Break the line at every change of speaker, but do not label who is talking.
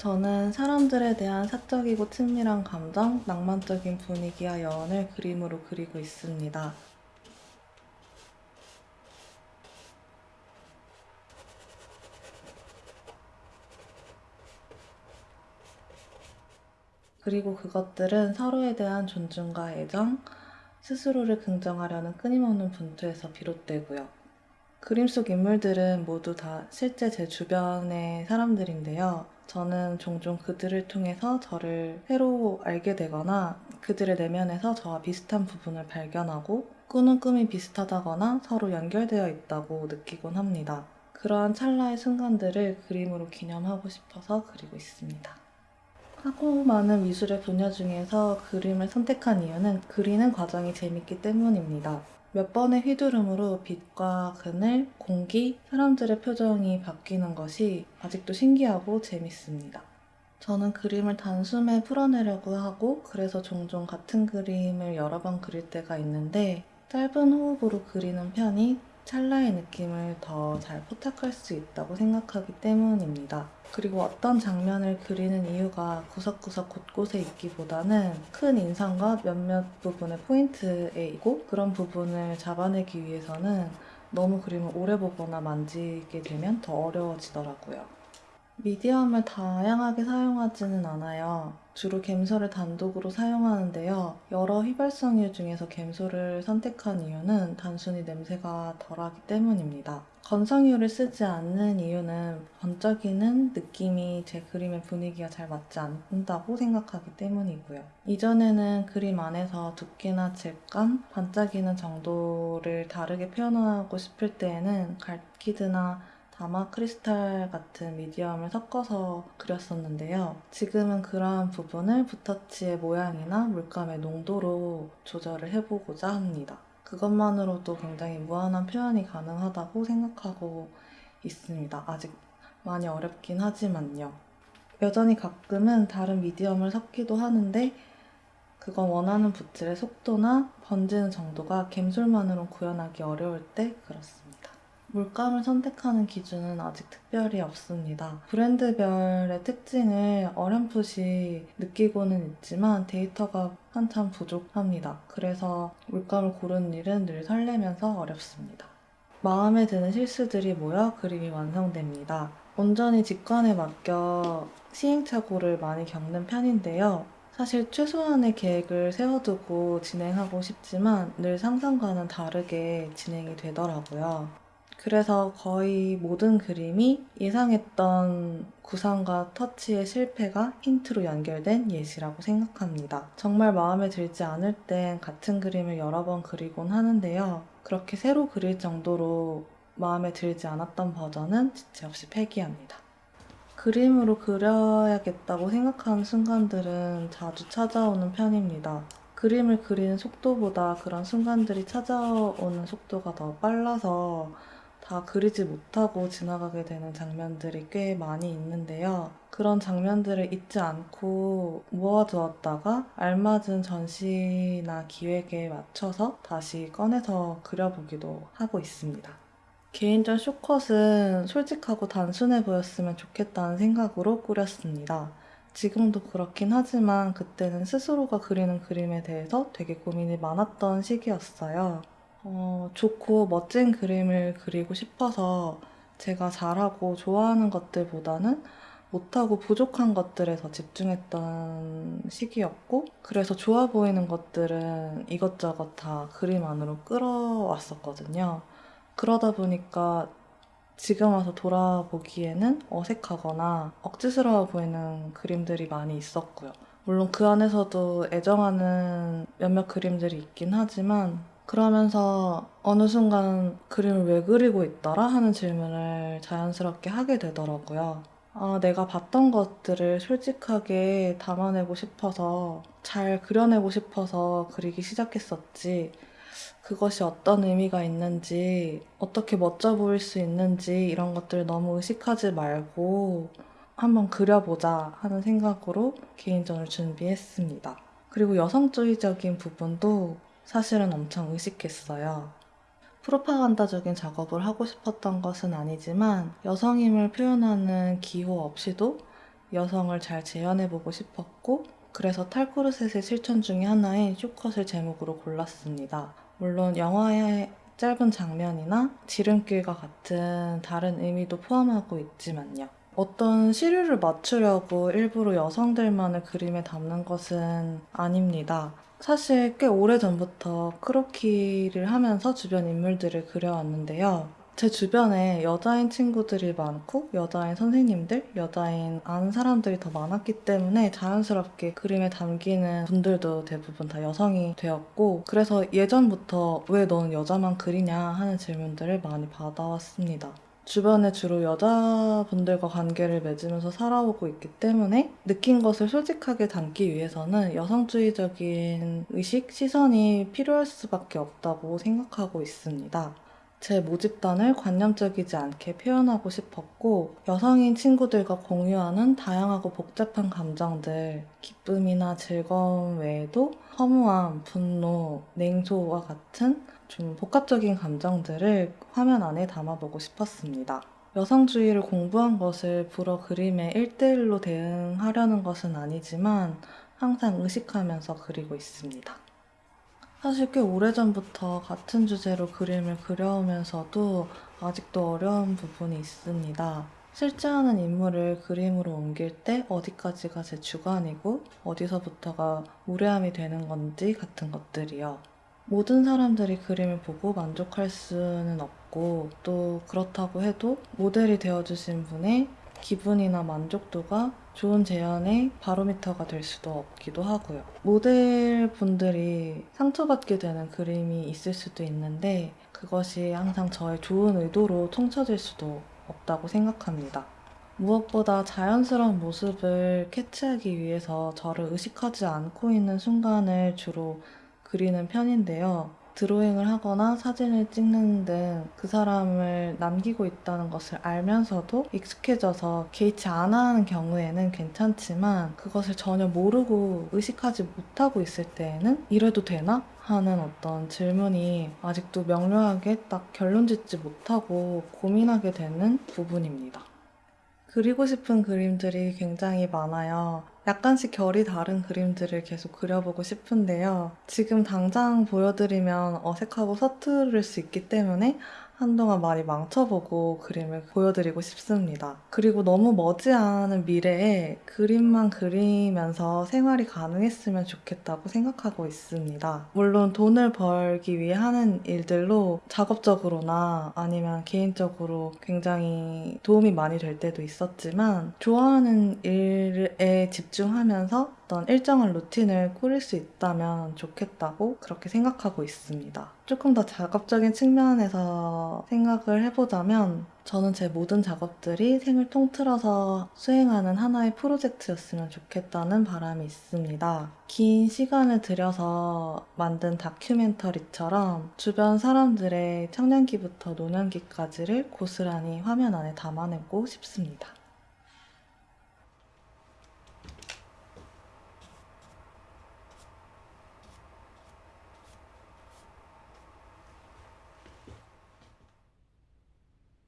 저는 사람들에 대한 사적이고 친밀한 감정, 낭만적인 분위기와 여운을 그림으로 그리고 있습니다. 그리고 그것들은 서로에 대한 존중과 애정, 스스로를 긍정하려는 끊임없는 분투에서 비롯되고요. 그림 속 인물들은 모두 다 실제 제 주변의 사람들인데요. 저는 종종 그들을 통해서 저를 새로 알게 되거나 그들의 내면에서 저와 비슷한 부분을 발견하고 꾸는 꿈이 비슷하다거나 서로 연결되어 있다고 느끼곤 합니다. 그러한 찰나의 순간들을 그림으로 기념하고 싶어서 그리고 있습니다. 하고 많은 미술의 분야 중에서 그림을 선택한 이유는 그리는 과정이 재밌기 때문입니다. 몇 번의 휘두름으로 빛과 그늘, 공기, 사람들의 표정이 바뀌는 것이 아직도 신기하고 재밌습니다. 저는 그림을 단숨에 풀어내려고 하고 그래서 종종 같은 그림을 여러 번 그릴 때가 있는데 짧은 호흡으로 그리는 편이 찰나의 느낌을 더 잘 포착할 수 있다고 생각하기 때문입니다. 그리고 어떤 장면을 그리는 이유가 구석구석 곳곳에 있기보다는 큰 인상과 몇몇 부분의 포인트에 있고 그런 부분을 잡아내기 위해서는 너무 그림을 오래 보거나 만지게 되면 더 어려워지더라고요. 미디엄을 다양하게 사용하지는 않아요. 주로 갬소를 단독으로 사용하는데요. 여러 휘발성유 중에서 갬소를 선택한 이유는 단순히 냄새가 덜하기 때문입니다. 건성유를 쓰지 않는 이유는 번쩍이는 느낌이 제 그림의 분위기가 잘 맞지 않는다고 생각하기 때문이고요. 이전에는 그림 안에서 두께나 질감, 반짝이는 정도를 다르게 표현하고 싶을 때에는 갈키드나 다마 크리스탈 같은 미디엄을 섞어서 그렸었는데요. 지금은 그러한 부분을 붓터치의 모양이나 물감의 농도로 조절을 해보고자 합니다. 그것만으로도 굉장히 무한한 표현이 가능하다고 생각하고 있습니다. 아직 많이 어렵긴 하지만요. 여전히 가끔은 다른 미디엄을 섞기도 하는데 그건 원하는 붓질의 속도나 번지는 정도가 갬솔만으로 구현하기 어려울 때 그렇습니다. 물감을 선택하는 기준은 아직 특별히 없습니다. 브랜드별의 특징을 어렴풋이 느끼고는 있지만 데이터가 한참 부족합니다. 그래서 물감을 고르는 일은 늘 설레면서 어렵습니다. 마음에 드는 실수들이 모여 그림이 완성됩니다. 온전히 직관에 맡겨 시행착오를 많이 겪는 편인데요. 사실 최소한의 계획을 세워두고 진행하고 싶지만 늘 상상과는 다르게 진행이 되더라고요. 그래서 거의 모든 그림이 예상했던 구상과 터치의 실패가 힌트로 연결된 예시라고 생각합니다. 정말 마음에 들지 않을 땐 같은 그림을 여러 번 그리곤 하는데요. 그렇게 새로 그릴 정도로 마음에 들지 않았던 버전은 지체 없이 폐기합니다. 그림으로 그려야겠다고 생각하는 순간들은 자주 찾아오는 편입니다. 그림을 그리는 속도보다 그런 순간들이 찾아오는 속도가 더 빨라서 다 그리지 못하고 지나가게 되는 장면들이 꽤 많이 있는데요. 그런 장면들을 잊지 않고 모아두었다가 알맞은 전시나 기획에 맞춰서 다시 꺼내서 그려보기도 하고 있습니다. 개인전 쇼컷은 솔직하고 단순해 보였으면 좋겠다는 생각으로 꾸렸습니다. 지금도 그렇긴 하지만 그때는 스스로가 그리는 그림에 대해서 되게 고민이 많았던 시기였어요. 어, 좋고 멋진 그림을 그리고 싶어서 제가 잘하고 좋아하는 것들보다는 못하고 부족한 것들에 더 집중했던 시기였고 그래서 좋아 보이는 것들은 이것저것 다 그림 안으로 끌어왔었거든요. 그러다 보니까 지금 와서 돌아보기에는 어색하거나 억지스러워 보이는 그림들이 많이 있었고요. 물론 그 안에서도 애정하는 몇몇 그림들이 있긴 하지만 그러면서 어느 순간 그림을 왜 그리고 있더라 하는 질문을 자연스럽게 하게 되더라고요. 아, 내가 봤던 것들을 솔직하게 담아내고 싶어서 잘 그려내고 싶어서 그리기 시작했었지. 그것이 어떤 의미가 있는지, 어떻게 멋져 보일 수 있는지 이런 것들 너무 의식하지 말고 한번 그려보자 하는 생각으로 개인전을 준비했습니다. 그리고 여성주의적인 부분도 사실은 엄청 의식했어요. 프로파간다적인 작업을 하고 싶었던 것은 아니지만 여성임을 표현하는 기호 없이도 여성을 잘 재현해보고 싶었고 그래서 탈코르셋의 실천 중에 하나인 쇼컷을 제목으로 골랐습니다. 물론 영화의 짧은 장면이나 지름길과 같은 다른 의미도 포함하고 있지만요. 어떤 시류를 맞추려고 일부러 여성들만을 그림에 담는 것은 아닙니다. 사실 꽤 오래전부터 크로키를 하면서 주변 인물들을 그려왔는데요. 제 주변에 여자인 친구들이 많고 여자인 선생님들, 여자인 아는 사람들이 더 많았기 때문에 자연스럽게 그림에 담기는 분들도 대부분 다 여성이 되었고 그래서 예전부터 왜 너는 여자만 그리냐 하는 질문들을 많이 받아왔습니다. 주변에 주로 여자분들과 관계를 맺으면서 살아오고 있기 때문에 느낀 것을 솔직하게 담기 위해서는 여성주의적인 의식, 시선이 필요할 수밖에 없다고 생각하고 있습니다. 제 모집단을 관념적이지 않게 표현하고 싶었고 여성인 친구들과 공유하는 다양하고 복잡한 감정들 기쁨이나 즐거움 외에도 허무함, 분노, 냉소와 같은 좀 복합적인 감정들을 화면 안에 담아보고 싶었습니다. 여성주의를 공부한 것을 불어 그림에 1대1로 대응하려는 것은 아니지만 항상 의식하면서 그리고 있습니다. 사실 꽤 오래전부터 같은 주제로 그림을 그려오면서도 아직도 어려운 부분이 있습니다. 실제 하는 인물을 그림으로 옮길 때 어디까지가 제 주관이고 어디서부터가 무례함이 되는 건지 같은 것들이요. 모든 사람들이 그림을 보고 만족할 수는 없고 또 그렇다고 해도 모델이 되어주신 분의 기분이나 만족도가 좋은 재현의 바로미터가 될 수도 없기도 하고요. 모델분들이 상처받게 되는 그림이 있을 수도 있는데 그것이 항상 저의 좋은 의도로 통쳐질 수도 없다고 생각합니다. 무엇보다 자연스러운 모습을 캐치하기 위해서 저를 의식하지 않고 있는 순간을 주로 그리는 편인데요. 드로잉을 하거나 사진을 찍는 등 그 사람을 남기고 있다는 것을 알면서도 익숙해져서 개의치 않아 하는 경우에는 괜찮지만 그것을 전혀 모르고 의식하지 못하고 있을 때에는 이래도 되나? 하는 어떤 질문이 아직도 명료하게 딱 결론 짓지 못하고 고민하게 되는 부분입니다. 그리고 싶은 그림들이 굉장히 많아요. 약간씩 결이 다른 그림들을 계속 그려보고 싶은데요. 지금 당장 보여드리면 어색하고 서투를 수 있기 때문에 한동안 많이 망쳐보고 그림을 보여드리고 싶습니다. 그리고 너무 머지않은 미래에 그림만 그리면서 생활이 가능했으면 좋겠다고 생각하고 있습니다. 물론 돈을 벌기 위해 하는 일들로 작업적으로나 아니면 개인적으로 굉장히 도움이 많이 될 때도 있었지만 좋아하는 일에 집중하면서 어떤 일정한 루틴을 꾸릴 수 있다면 좋겠다고 그렇게 생각하고 있습니다. 조금 더 작업적인 측면에서 생각을 해보자면 저는 제 모든 작업들이 생을 통틀어서 수행하는 하나의 프로젝트였으면 좋겠다는 바람이 있습니다. 긴 시간을 들여서 만든 다큐멘터리처럼 주변 사람들의 청년기부터 노년기까지를 고스란히 화면 안에 담아내고 싶습니다.